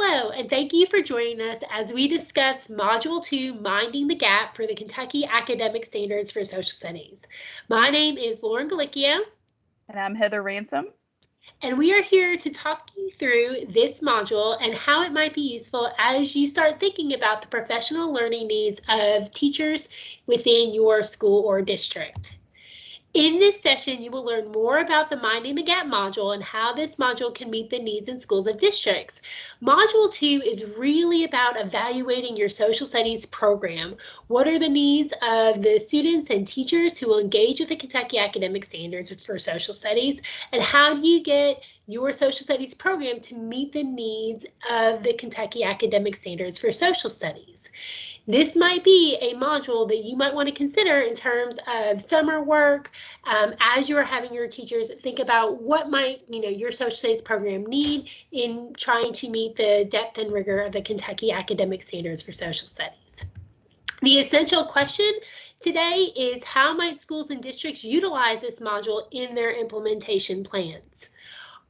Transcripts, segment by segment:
Hello, and thank you for joining us as we discuss Module 2, Minding the Gap for the Kentucky Academic Standards for Social Studies. My name is Lauren Galicchio. And I'm Heather Ransom. And we are here to talk you through this module and how it might be useful as you start thinking about the professional learning needs of teachers within your school or district. In this session, you will learn more about the Minding the Gap module and how this module can meet the needs in schools of districts. Module 2 is really about evaluating your social studies program. What are the needs of the students and teachers who will engage with the Kentucky Academic Standards for Social Studies, and how do you get your social studies program to meet the needs of the Kentucky Academic Standards for Social Studies. This might be a module that you might want to consider in terms of summer work um, as you are having your teachers think about what might you know your social studies program need in trying to meet the depth and rigor of the Kentucky Academic Standards for Social Studies. The essential question today is how might schools and districts utilize this module in their implementation plans?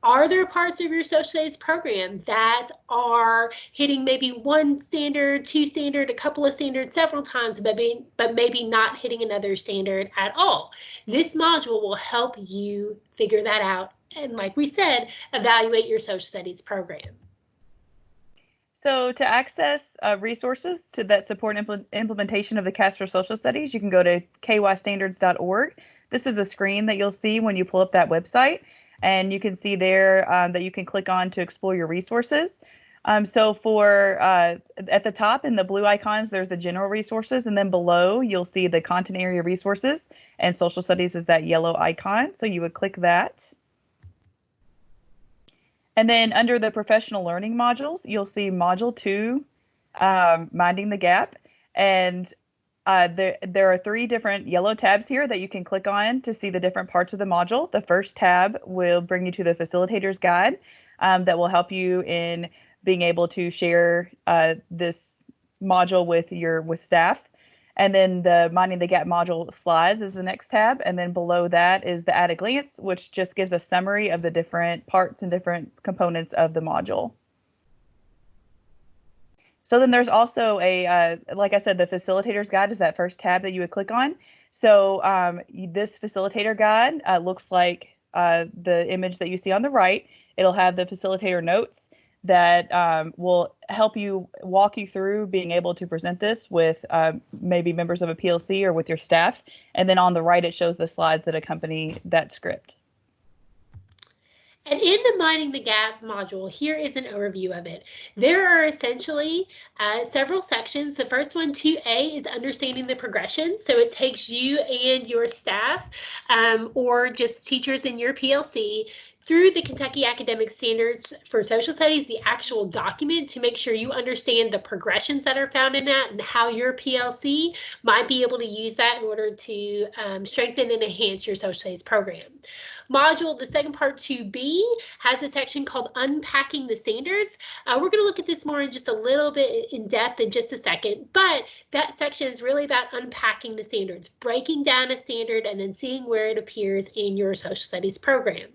Are there parts of your social studies program that are hitting maybe one standard, two standard, a couple of standards several times, but, being, but maybe not hitting another standard at all? This module will help you figure that out and like we said, evaluate your social studies program. So to access uh, resources to that support impl implementation of the for Social Studies, you can go to kystandards.org. This is the screen that you'll see when you pull up that website and you can see there um, that you can click on to explore your resources. Um, so for uh, at the top in the blue icons, there's the general resources, and then below you'll see the content area resources, and social studies is that yellow icon. So you would click that. And then under the professional learning modules, you'll see module two, um, minding the gap. And uh, there, there are three different yellow tabs here that you can click on to see the different parts of the module. The first tab will bring you to the facilitator's guide um, that will help you in being able to share uh, this module with your with staff. And then the Minding the Gap module slides is the next tab. And then below that is the at a glance, which just gives a summary of the different parts and different components of the module. So then there's also a, uh, like I said, the facilitator's guide is that first tab that you would click on. So um, this facilitator guide uh, looks like uh, the image that you see on the right. It'll have the facilitator notes that um, will help you walk you through being able to present this with uh, maybe members of a PLC or with your staff. And then on the right, it shows the slides that accompany that script. And in the Minding the Gap module, here is an overview of it. There are essentially uh, several sections. The first one, 2A, is understanding the progression. So it takes you and your staff um, or just teachers in your PLC through the Kentucky Academic Standards for Social Studies, the actual document to make sure you understand the progressions that are found in that and how your PLC might be able to use that in order to um, strengthen and enhance your social studies program module, the second part 2B, has a section called Unpacking the Standards. Uh, we're going to look at this more in just a little bit in depth in just a second, but that section is really about unpacking the standards, breaking down a standard and then seeing where it appears in your social studies program.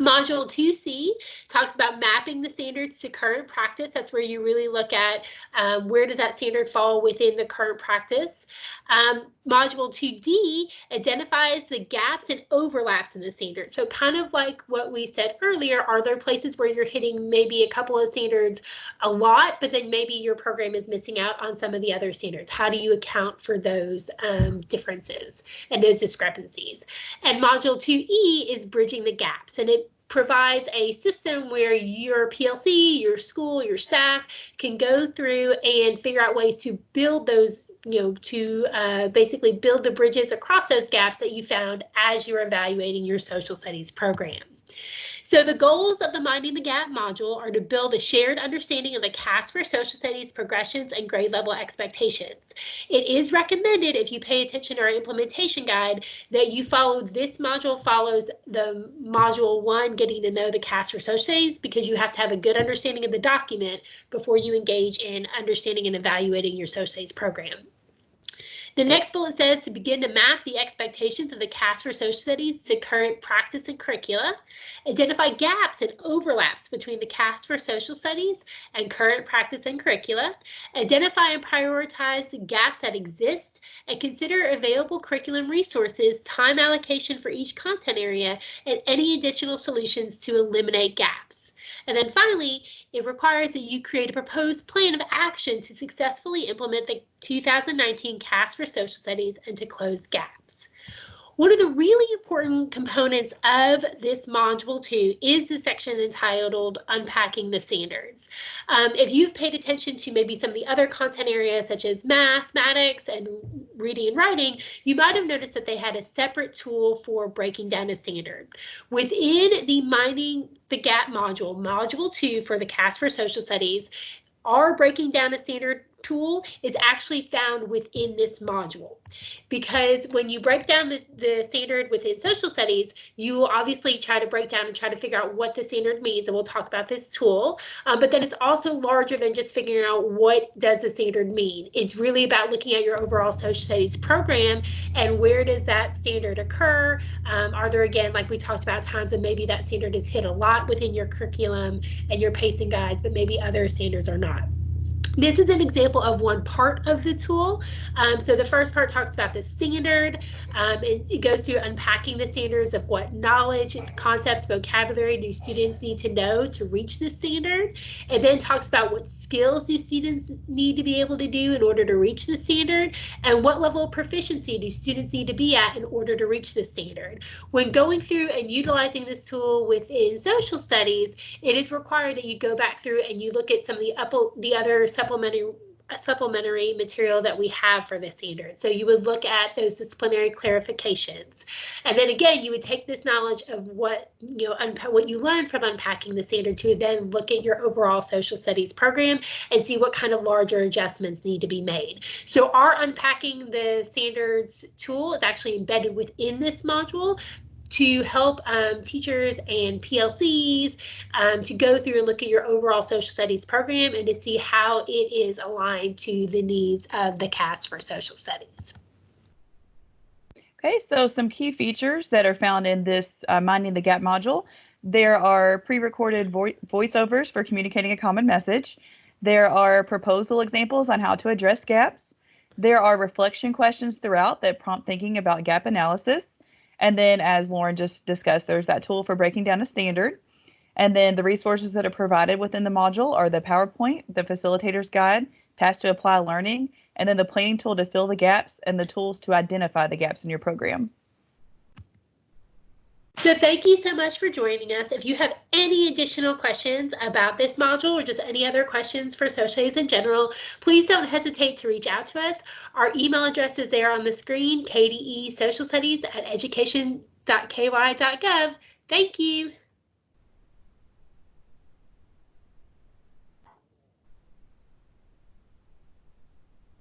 Module 2C talks about mapping the standards to current practice. That's where you really look at um, where does that standard fall within the current practice. Um, module 2D identifies the gaps and overlaps in the standard. So kind of like what we said earlier, are there places where you're hitting maybe a couple of standards a lot, but then maybe your program is missing out on some of the other standards? How do you account for those um, differences and those discrepancies? And module 2E is bridging the gaps and it provides a system where your PLC, your school, your staff can go through and figure out ways to build those, you know, to uh, basically build the bridges across those gaps that you found as you're evaluating your social studies program. So the goals of the Minding the Gap module are to build a shared understanding of the KAS for social studies progressions and grade level expectations. It is recommended if you pay attention to our implementation guide that you follow this module follows the module one getting to know the KAS for social studies because you have to have a good understanding of the document before you engage in understanding and evaluating your social studies program. The next bullet says to begin to map the expectations of the KAS for social studies to current practice and curricula, identify gaps and overlaps between the KAS for social studies and current practice and curricula, identify and prioritize the gaps that exist, and consider available curriculum resources, time allocation for each content area, and any additional solutions to eliminate gaps. And then finally, it requires that you create a proposed plan of action to successfully implement the 2019 KAS for Social Studies and to close gaps. One of the really important components of this module two is the section entitled Unpacking the Standards. Um, if you've paid attention to maybe some of the other content areas such as mathematics and reading and writing, you might have noticed that they had a separate tool for breaking down a standard. Within the Minding the Gap module, module two for the KAS for Social Studies, our breaking down a standard tool is actually found within this module. Because when you break down the, the standard within social studies you will obviously try to break down and try to figure out what the standard means and we'll talk about this tool. Um, but then it's also larger than just figuring out what does the standard mean. It's really about looking at your overall social studies program and where does that standard occur. Um, are there again like we talked about times when maybe that standard is hit a lot within your curriculum and your pacing guides but maybe other standards are not this is an example of one part of the tool. Um, so the first part talks about the standard. Um, it, it, goes through unpacking the standards of what knowledge, concepts, vocabulary do students need to know to reach the standard. It then talks about what skills do students need to be able to do in order to reach the standard and what level of proficiency do students need to be at in order to reach the standard. When going through and utilizing this tool within social studies, it is required that you go back through and you look at some of the, upper, the other supplementary supplementary material that we have for the standard. So you would look at those disciplinary clarifications. And then again, you would take this knowledge of what you know what you learned from unpacking the standard to then look at your overall social studies program and see what kind of larger adjustments need to be made. So our unpacking the standards tool is actually embedded within this module to help um, teachers and PLCs um, to go through and look at your overall social studies program and to see how it is aligned to the needs of the KAS for social studies. Okay, so some key features that are found in this uh, Minding the Gap module. There are pre-recorded vo voiceovers for communicating a common message. There are proposal examples on how to address gaps. There are reflection questions throughout that prompt thinking about gap analysis. And then, as Lauren just discussed, there's that tool for breaking down a standard. And then the resources that are provided within the module are the PowerPoint, the facilitator's guide, tasks to apply learning, and then the planning tool to fill the gaps and the tools to identify the gaps in your program. So thank you so much for joining us. If you have any additional questions about this module or just any other questions for socials in general, please don't hesitate to reach out to us. Our email address is there on the screen, kde social studies at education.ky.gov. Thank you.